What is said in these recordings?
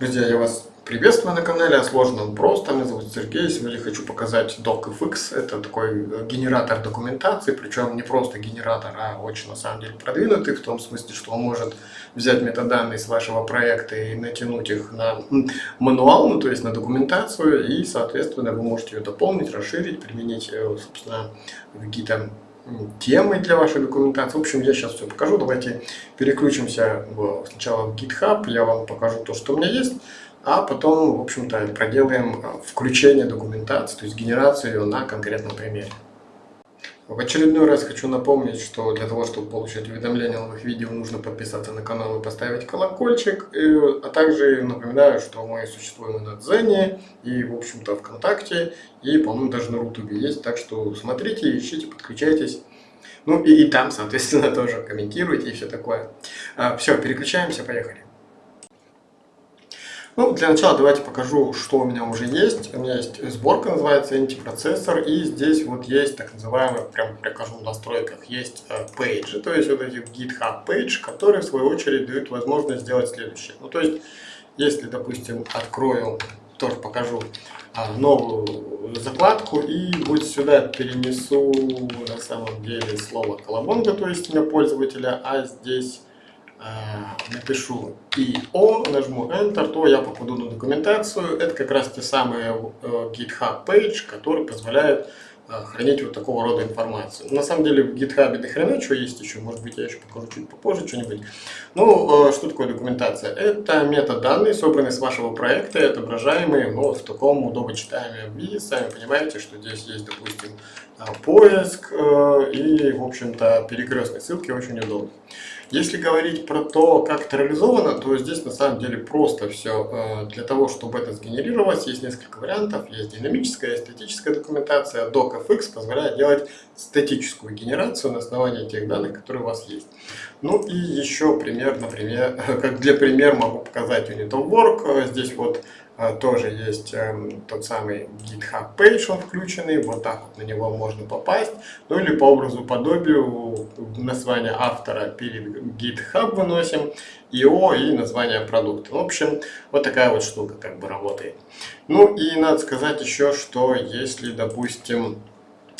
Друзья, я вас приветствую на канале о сложном просто. Меня зовут Сергей. Сегодня хочу показать DocFX. Это такой э, генератор документации, причем не просто генератор, а очень на самом деле продвинутый, в том смысле, что он может взять метаданные с вашего проекта и натянуть их на мануал, ну то есть на документацию, и соответственно вы можете ее дополнить, расширить, применить, э, собственно, какие-то темы для вашей документации. В общем, я сейчас все покажу. Давайте переключимся сначала в GitHub, я вам покажу то, что у меня есть, а потом, в общем-то, проделаем э, включение документации, то есть генерацию ее на конкретном примере. В очередной раз хочу напомнить, что для того, чтобы получать уведомления о новых видео, нужно подписаться на канал и поставить колокольчик. И, а также напоминаю, что мы существуем на Дзене и, в общем-то, ВКонтакте, и, по-моему, даже на Рутубе есть. Так что смотрите, ищите, подключайтесь. Ну и, и там, соответственно, тоже комментируйте и все такое. А, все, переключаемся, поехали. Ну, для начала давайте покажу, что у меня уже есть. У меня есть сборка, называется антипроцессор, и здесь вот есть так называемый, прям покажу в настройках, есть пейджи, э, то есть вот эти GitHub page, которые в свою очередь дают возможность сделать следующее. Ну, то есть, если, допустим, открою, тоже покажу а, новую закладку и вот сюда перенесу на самом деле слово колобонга, то есть имя пользователя, а здесь Э, напишу IO, нажму Enter, то я попаду на документацию. Это как раз те самые э, GitHub page, который позволяет э, хранить вот такого рода информацию. На самом деле в GitHub до хрена чего есть еще, может быть я еще покажу чуть попозже что-нибудь. Ну, что такое документация? Это метаданные, собранные с вашего проекта и отображаемые ну, в таком удобочитаемом виде. Сами понимаете, что здесь есть, допустим, поиск и, в общем-то, перекрестные ссылки очень удобно. Если говорить про то, как это реализовано, то здесь на самом деле просто все. Э, для того, чтобы это сгенерировать, есть несколько вариантов. Есть динамическая, статическая документация. DocFX позволяет делать статическую генерацию на основании тех данных, которые у вас есть. Ну и еще пример, например, как для примера могу показать Unit of Work. Здесь вот тоже есть эм, тот самый GitHub page, он включенный, вот так вот на него можно попасть. Ну или по образу подобию название автора перед GitHub выносим, IO и название продукта. В общем, вот такая вот штука как бы работает. Ну и надо сказать еще, что если, допустим,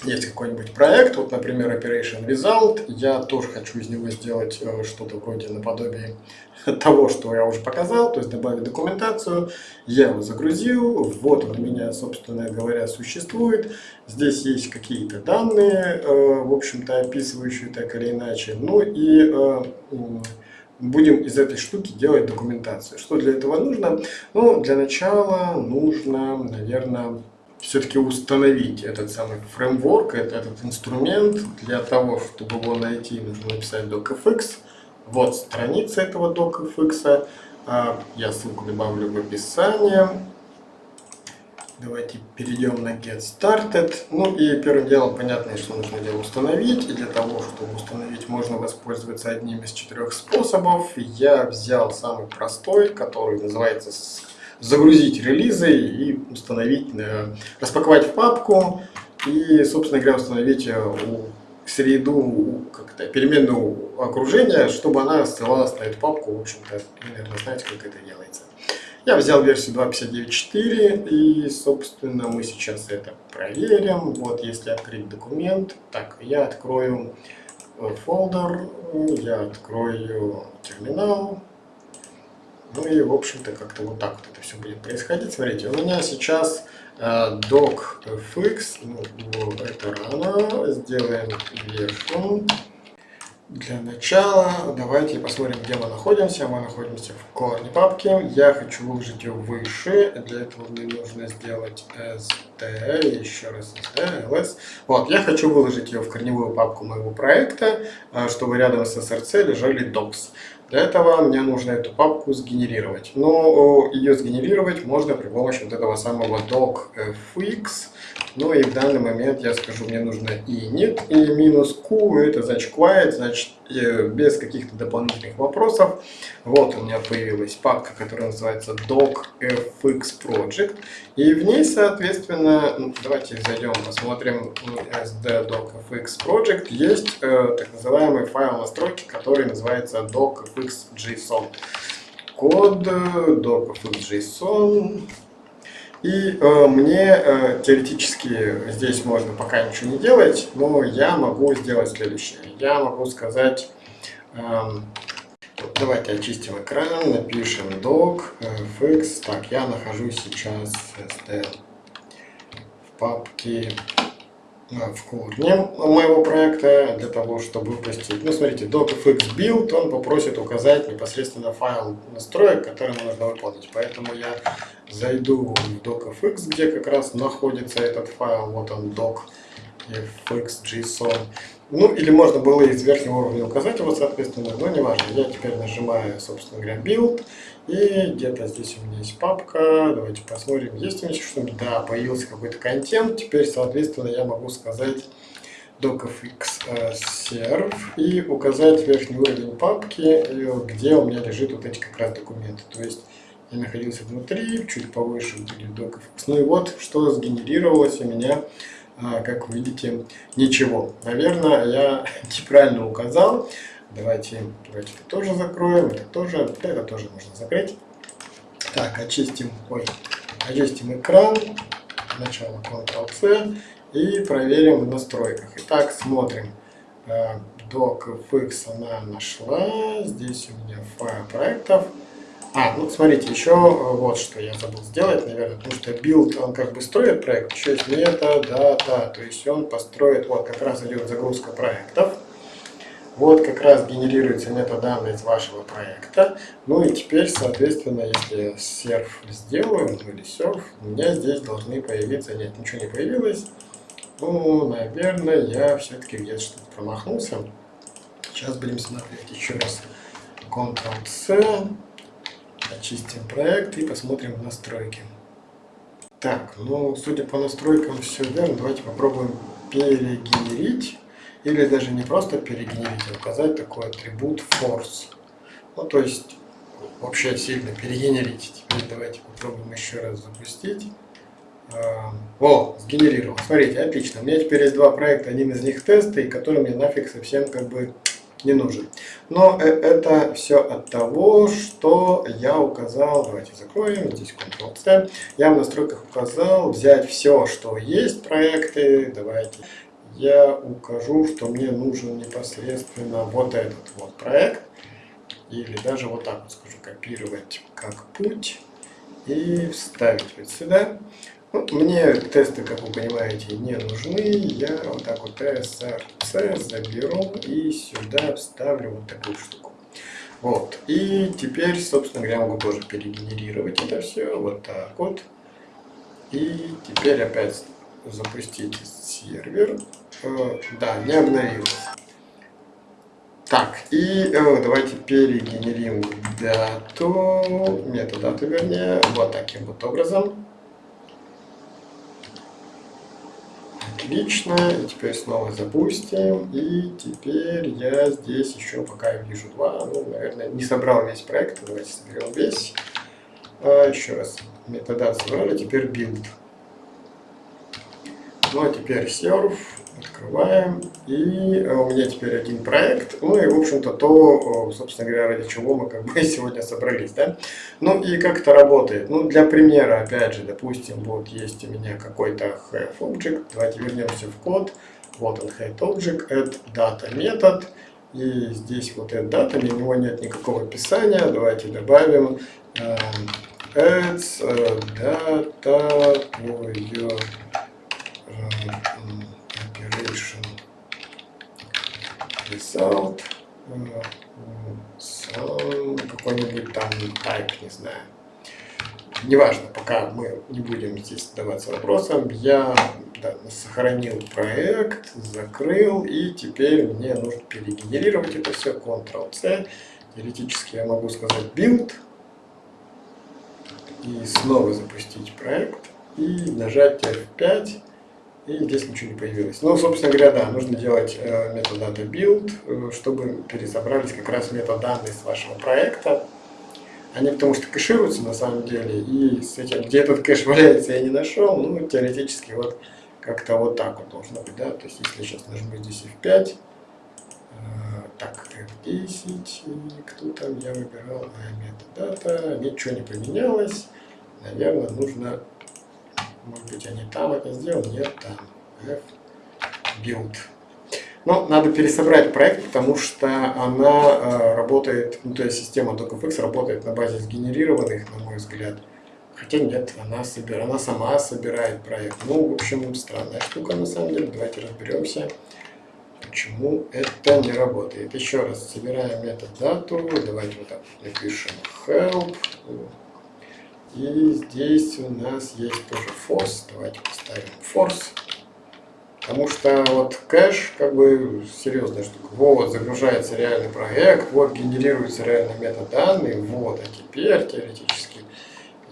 есть какой-нибудь проект, вот, например, Operation Result, я тоже хочу из него сделать э, что-то вроде наподобие того, что я уже показал, то есть добавить документацию, я его загрузил, вот он у меня, собственно говоря, существует, здесь есть какие-то данные, э, в общем-то, описывающие так или иначе, ну и э, будем из этой штуки делать документацию. Что для этого нужно? Ну, для начала нужно, наверное, все-таки установить этот самый фреймворк, этот инструмент. Для того, чтобы его найти, нужно написать docfx. Вот страница этого docfx. А, я ссылку добавлю в описании. Давайте перейдем на Get Started. Ну и первым делом понятно, что нужно дело установить. И для того, чтобы установить, можно воспользоваться одним из четырех способов. Я взял самый простой, который называется загрузить релизы и установить, э, распаковать в папку и, собственно говоря, установить э, среду, как-то переменную окружения, чтобы она ссылалась на эту папку. В общем-то, наверное, знаете, как это делается. Я взял версию 2.59.4 и, собственно, мы сейчас это проверим. Вот, если открыть документ, так, я открою э, фолдер, я открою терминал, ну и, в общем-то, как-то вот так вот это все будет происходить. Смотрите, у меня сейчас э, docfx, ну, это рано, сделаем version. Для начала давайте посмотрим, где мы находимся. Мы находимся в корне папки. Я хочу выложить ее выше. Для этого мне нужно сделать st, еще раз st, ls. Вот, я хочу выложить ее в корневую папку моего проекта, э, чтобы рядом с src лежали docs. Для этого мне нужно эту папку сгенерировать. Но ее сгенерировать можно при помощи вот этого самого docfx. Ну и в данный момент я скажу, мне нужно init и минус q, это значит quiet, значит э, без каких-то дополнительных вопросов. Вот у меня появилась папка, которая называется docfx project. И в ней, соответственно, ну, давайте зайдем, посмотрим sd docfx project. Есть э, так называемый файл настройки, который называется docfx.json. код, docfx.json. И э, мне э, теоретически здесь можно пока ничего не делать, но я могу сделать следующее. Я могу сказать, э, давайте очистим экран, напишем doc fx. Так, я нахожусь сейчас в папке в корне моего проекта для того, чтобы выпустить. Ну, смотрите, docfx build, он попросит указать непосредственно файл настроек, который нужно выполнить. Поэтому я зайду в docfx, где как раз находится этот файл, вот он docfx.json. Ну, или можно было из верхнего уровня указать его, соответственно, но не важно. Я теперь нажимаю, собственно говоря, build, и где-то здесь у меня есть папка. Давайте посмотрим, есть у меня что-нибудь. Да, появился какой-то контент. Теперь, соответственно, я могу сказать docfx э, serve и указать верхний уровень папки, э, где у меня лежит вот эти как раз документы. То есть я находился внутри, чуть повыше будет docfx. Ну и вот, что сгенерировалось у меня а, как вы видите, ничего. Наверное, я неправильно указал. Давайте, давайте это тоже закроем, это тоже, это тоже можно закрыть. Так, очистим, ой, очистим экран. Сначала Ctrl-C и проверим в настройках. Итак, смотрим. DocFX она нашла. Здесь у меня файл проектов. А, ну смотрите, еще э, вот что я забыл сделать, наверное, потому что build, он как бы строит проект, еще есть метод, дата, то есть он построит, вот как раз идет загрузка проектов, вот как раз генерируется метаданные из вашего проекта, ну и теперь, соответственно, если серф сделаю, ну или серф, у меня здесь должны появиться, нет, ничего не появилось, ну, наверное, я все-таки где-то что-то промахнулся, сейчас будем смотреть еще раз, Ctrl-C, Очистим проект и посмотрим настройки. Так, ну, судя по настройкам, все верно. Давайте попробуем перегенерить. Или даже не просто перегенерить, а указать такой атрибут force. Ну, то есть, вообще сильно перегенерить. Теперь давайте попробуем еще раз запустить. А, о, сгенерировал. Смотрите, отлично. У меня теперь есть два проекта. Один из них тесты, который мне нафиг совсем как бы не нужен. Но э, это все от того, что я указал, давайте закроем, здесь Ctrl-C, я в настройках указал взять все, что есть проекты, давайте я укажу, что мне нужен непосредственно вот этот вот проект, или даже вот так вот скажу, копировать как путь и вставить вот сюда. Ну, мне тесты, как вы понимаете, не нужны. Я вот так вот SRC заберу и сюда вставлю вот такую штуку. Вот. И теперь, собственно говоря, могу тоже перегенерировать это все. Вот так вот. И теперь опять запустить сервер. Да, не обновился. Так, и э, давайте перегенерим дату, метадату вернее, вот таким вот образом. Отлично. И теперь снова запустим. И теперь я здесь еще пока вижу два. Ну, наверное, не собрал весь проект. Давайте соберем весь. А, еще раз. Метода собрали. Теперь build. Ну, а теперь serve. Открываем. И э, у меня теперь один проект. Ну и, в общем-то, то, собственно говоря, ради чего мы как бы сегодня собрались. Да? Ну и как это работает? Ну, для примера, опять же, допустим, вот есть у меня какой-то have object. Давайте вернемся в код. Вот он, head object, add data метод. И здесь вот add data, у него нет никакого описания. Давайте добавим э, adds uh, data your operation result. Какой-нибудь там type, не знаю. Неважно, пока мы не будем здесь задаваться вопросом, я да, сохранил проект, закрыл, и теперь мне нужно перегенерировать это все, Ctrl-C. Теоретически я могу сказать build, и снова запустить проект, и нажать F5, и здесь ничего не появилось. Ну, собственно говоря, да, нужно делать э, data build, э, чтобы пересобрались как раз метаданные с вашего проекта. Они потому что кэшируются на самом деле, и с этим, где этот кэш валяется, я не нашел, ну, теоретически вот как-то вот так вот должно быть, да, то есть если я сейчас нажму здесь F5, э, Так, F10, и кто там я выбирал, а, метадата, ничего не поменялось. Наверное, нужно, может быть, они там это сделал, нет, там, build. Но надо пересобрать проект, потому что она э, работает, ну, то есть система DocFX работает на базе сгенерированных, на мой взгляд. Хотя нет, она, собир... она сама собирает проект. Ну, в общем, странная штука на самом деле. Давайте разберемся, почему это не работает. Еще раз, собираем метод дату. Давайте вот так напишем help. И здесь у нас есть тоже force. Давайте поставим force. Потому что вот кэш, как бы, серьезная штука. Вот, загружается реальный проект, вот, генерируется реальный метод данных, вот, а теперь, теоретически,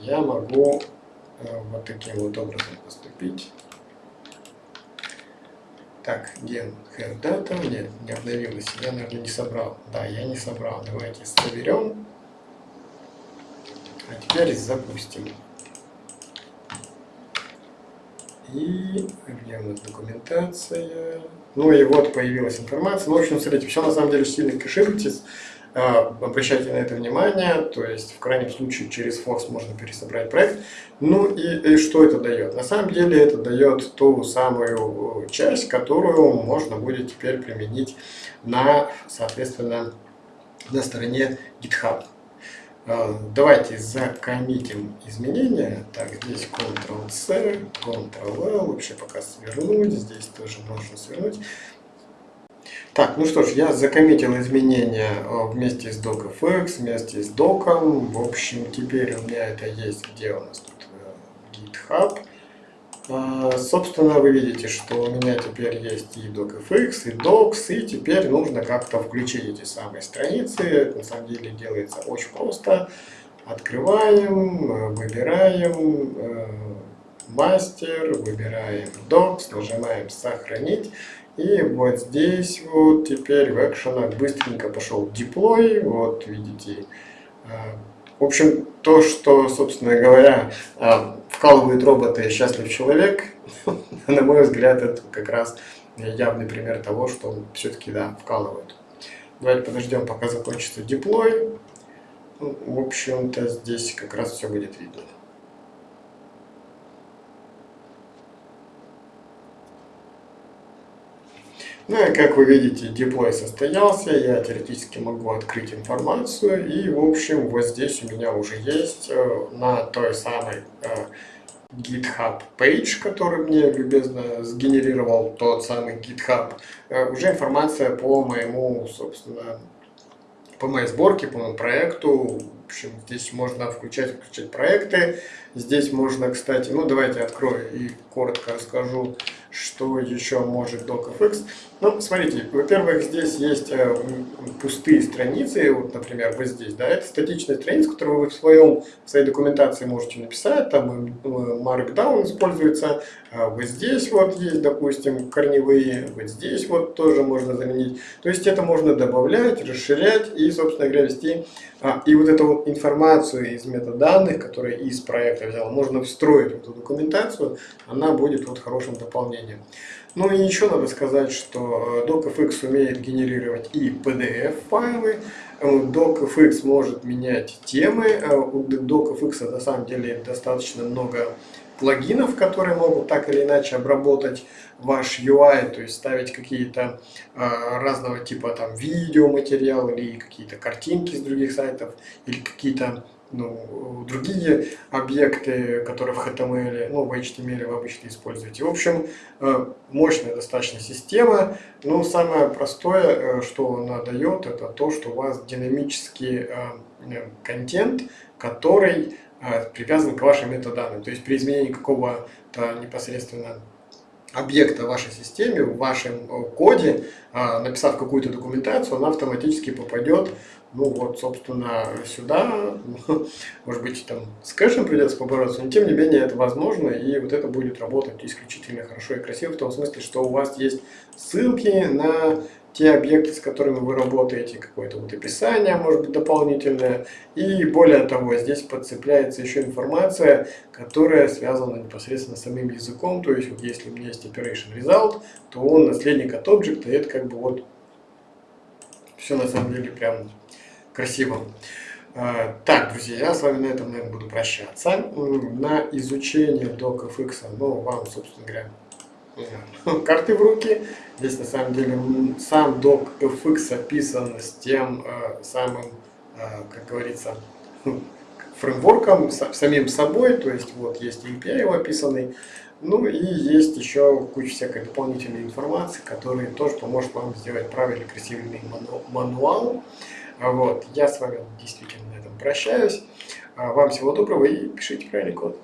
я могу э, вот таким вот образом поступить. Так, ген have data, нет, не обновилось, я, наверное, не собрал. Да, я не собрал, давайте соберем. А теперь запустим. И где у нас документация? Ну и вот появилась информация. Ну, в общем, смотрите, все на самом деле сильно кэшируйтесь. А, обращайте на это внимание, то есть в крайнем случае через Fox можно пересобрать проект. Ну и, и что это дает? На самом деле это дает ту самую часть, которую можно будет теперь применить на, соответственно, на стороне GitHub. А, давайте закоммитим изменения. Так, здесь Ctrl-C, Ctrl-L, вообще пока свернуть, здесь тоже можно свернуть. Так, ну что ж, я закоммитил изменения а, вместе с docfx, вместе с доком. В общем, теперь у меня это есть, где у нас тут э, GitHub. А, собственно, вы видите, что у меня теперь есть и docfx, и docs, и теперь нужно как-то включить эти самые страницы. На самом деле делается очень просто. Открываем, выбираем э, мастер, выбираем docs, нажимаем сохранить. И вот здесь вот теперь в экшенах быстренько пошел deploy. Вот видите, э, в общем, то, что, собственно говоря, а, вкалывают роботы «Счастлив человек», на мой взгляд, это как раз явный пример того, что все-таки, да, вкалывают. Давайте подождем, пока закончится деплой. Ну, в общем-то, здесь как раз все будет видно. Ну и как вы видите, деплой состоялся, я теоретически могу открыть информацию, и в общем вот здесь у меня уже есть э, на той самой э, GitHub page, который мне любезно сгенерировал тот самый GitHub, э, уже информация по моему, собственно, по моей сборке, по моему проекту. Общем, здесь можно включать, включать проекты. Здесь можно, кстати, ну давайте открою и коротко расскажу, что еще может DocFX. Ну, смотрите, во-первых, здесь есть э, пустые страницы, вот, например, вот здесь, да, это статичная страница, которую вы в, своем, в своей документации можете написать, там э, Markdown используется, а вот здесь вот есть, допустим, корневые, вот здесь вот тоже можно заменить. То есть это можно добавлять, расширять и, собственно говоря, вести. А, и вот эту вот информацию из метаданных, которая из проекта взяла, можно встроить в эту документацию, она будет вот хорошим дополнением. Ну и еще надо сказать, что э, DocFX умеет генерировать и PDF-файлы, э, DocFX может менять темы, э, у DocFX на самом деле достаточно много плагинов, которые могут так или иначе обработать ваш UI, то есть ставить какие-то э, разного типа там видеоматериалы или какие-то картинки с других сайтов, или какие-то ну, другие объекты, которые в HTML, ну, в HTML вы обычно используете. В общем, э, мощная достаточно система. Но самое простое, э, что она дает, это то, что у вас динамический э, контент, который привязан к вашим метаданным. То есть при изменении какого-то непосредственно объекта в вашей системе, в вашем коде, написав какую-то документацию, она автоматически попадет ну вот, собственно, сюда, может быть, там с кэшем придется побороться, но тем не менее это возможно, и вот это будет работать исключительно хорошо и красиво, в том смысле, что у вас есть ссылки на те объекты, с которыми вы работаете, какое-то вот описание, может быть, дополнительное. И более того, здесь подцепляется еще информация, которая связана непосредственно с самим языком. То есть, вот если у меня есть operation result, то он наследник от объекта, и это как бы вот Все на самом деле прям красиво. А, так, друзья, я с вами на этом, наверное, буду прощаться. На изучение DocFX, ну, вам, собственно говоря, карты в руки. Здесь, на самом деле, сам DocFX описан с тем э, самым, э, как говорится, фреймворком, самим собой, то есть вот есть API его описанный, ну и есть еще куча всякой дополнительной информации, которая тоже поможет вам сделать правильный, красивый мануал. Вот, я с вами действительно на этом прощаюсь. А вам всего доброго и пишите правильный код.